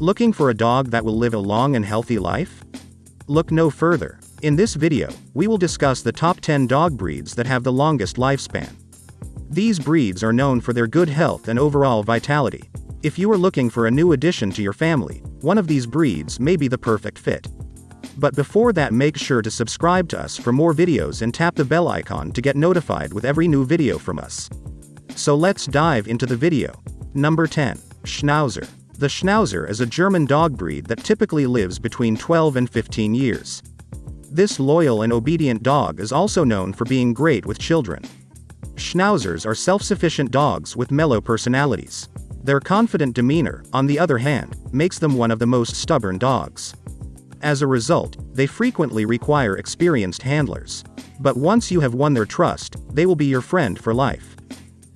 Looking for a dog that will live a long and healthy life? Look no further. In this video, we will discuss the top 10 dog breeds that have the longest lifespan. These breeds are known for their good health and overall vitality. If you are looking for a new addition to your family, one of these breeds may be the perfect fit. But before that make sure to subscribe to us for more videos and tap the bell icon to get notified with every new video from us. So let's dive into the video. Number 10. Schnauzer. The Schnauzer is a German dog breed that typically lives between 12 and 15 years. This loyal and obedient dog is also known for being great with children. Schnauzers are self-sufficient dogs with mellow personalities. Their confident demeanor, on the other hand, makes them one of the most stubborn dogs. As a result, they frequently require experienced handlers. But once you have won their trust, they will be your friend for life.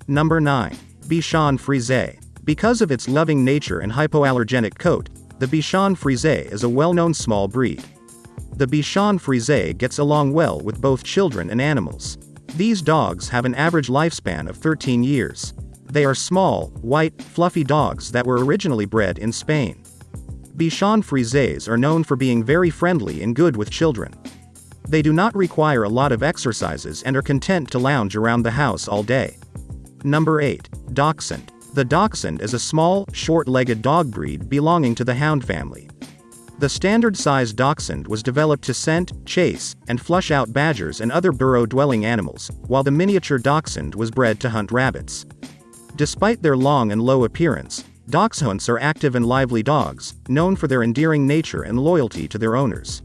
Number 9. Bichon Frise. Because of its loving nature and hypoallergenic coat, the Bichon Frise is a well-known small breed. The Bichon Frise gets along well with both children and animals. These dogs have an average lifespan of 13 years. They are small, white, fluffy dogs that were originally bred in Spain. Bichon Frises are known for being very friendly and good with children. They do not require a lot of exercises and are content to lounge around the house all day. Number 8. Dachshund. The Dachshund is a small, short-legged dog breed belonging to the hound family. The standard-sized dachshund was developed to scent, chase, and flush out badgers and other burrow-dwelling animals, while the miniature dachshund was bred to hunt rabbits. Despite their long and low appearance, Dachshunds are active and lively dogs, known for their endearing nature and loyalty to their owners.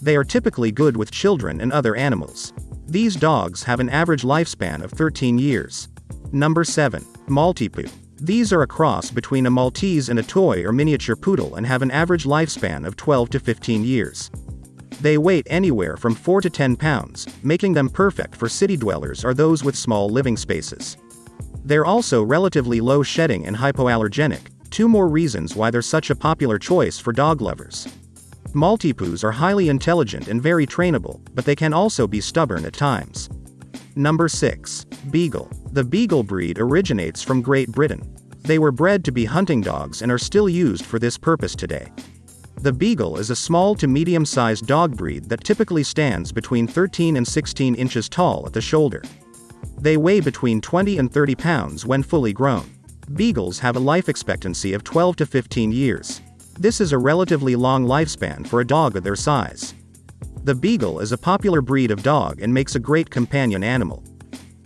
They are typically good with children and other animals. These dogs have an average lifespan of 13 years. Number 7. Maltipoo. These are a cross between a Maltese and a toy or miniature poodle and have an average lifespan of 12 to 15 years. They weigh anywhere from 4 to 10 pounds, making them perfect for city dwellers or those with small living spaces. They're also relatively low shedding and hypoallergenic, two more reasons why they're such a popular choice for dog lovers. Maltipoos are highly intelligent and very trainable, but they can also be stubborn at times. Number 6. Beagle. The Beagle breed originates from Great Britain. They were bred to be hunting dogs and are still used for this purpose today. The Beagle is a small to medium-sized dog breed that typically stands between 13 and 16 inches tall at the shoulder. They weigh between 20 and 30 pounds when fully grown. Beagles have a life expectancy of 12 to 15 years. This is a relatively long lifespan for a dog of their size. The Beagle is a popular breed of dog and makes a great companion animal.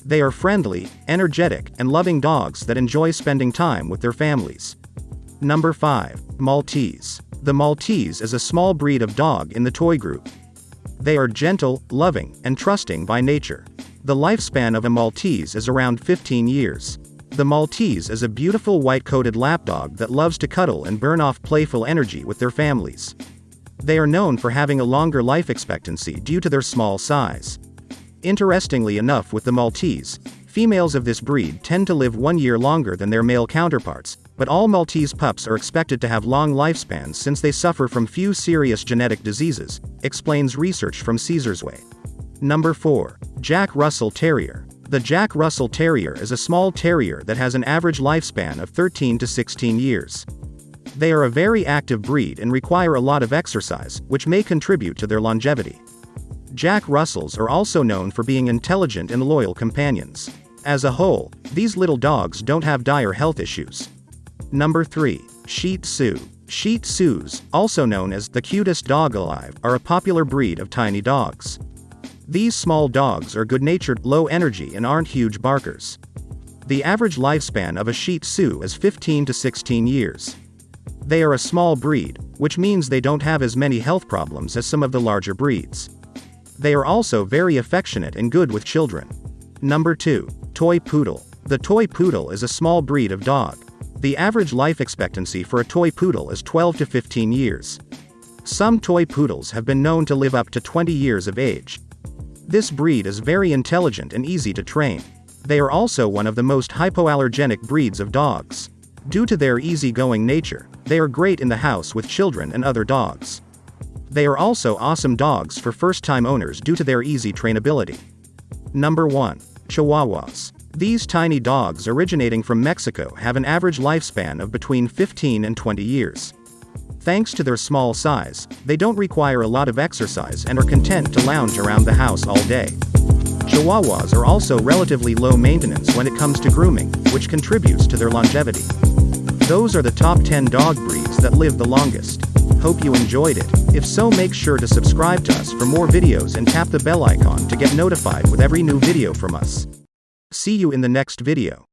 They are friendly, energetic, and loving dogs that enjoy spending time with their families. Number 5. Maltese. The Maltese is a small breed of dog in the toy group. They are gentle, loving, and trusting by nature. The lifespan of a Maltese is around 15 years. The Maltese is a beautiful white-coated lapdog that loves to cuddle and burn off playful energy with their families. They are known for having a longer life expectancy due to their small size. Interestingly enough with the Maltese, females of this breed tend to live one year longer than their male counterparts, but all Maltese pups are expected to have long lifespans since they suffer from few serious genetic diseases, explains research from Cesar's Way. Number 4. Jack Russell Terrier. The Jack Russell Terrier is a small terrier that has an average lifespan of 13 to 16 years. They are a very active breed and require a lot of exercise, which may contribute to their longevity. Jack Russells are also known for being intelligent and loyal companions. As a whole, these little dogs don't have dire health issues. Number 3. Shih Tzu. Shih Tzus, also known as the cutest dog alive, are a popular breed of tiny dogs. These small dogs are good-natured, low energy and aren't huge barkers. The average lifespan of a Shih Tzu is 15 to 16 years. They are a small breed, which means they don't have as many health problems as some of the larger breeds. They are also very affectionate and good with children. Number 2. Toy Poodle. The Toy Poodle is a small breed of dog. The average life expectancy for a toy poodle is 12 to 15 years. Some toy poodles have been known to live up to 20 years of age. This breed is very intelligent and easy to train. They are also one of the most hypoallergenic breeds of dogs. Due to their easygoing nature, they are great in the house with children and other dogs. They are also awesome dogs for first-time owners due to their easy trainability. Number 1. Chihuahuas. These tiny dogs originating from Mexico have an average lifespan of between 15 and 20 years. Thanks to their small size, they don't require a lot of exercise and are content to lounge around the house all day. Chihuahuas are also relatively low maintenance when it comes to grooming, which contributes to their longevity. Those are the top 10 dog breeds that live the longest. Hope you enjoyed it. If so make sure to subscribe to us for more videos and tap the bell icon to get notified with every new video from us. See you in the next video.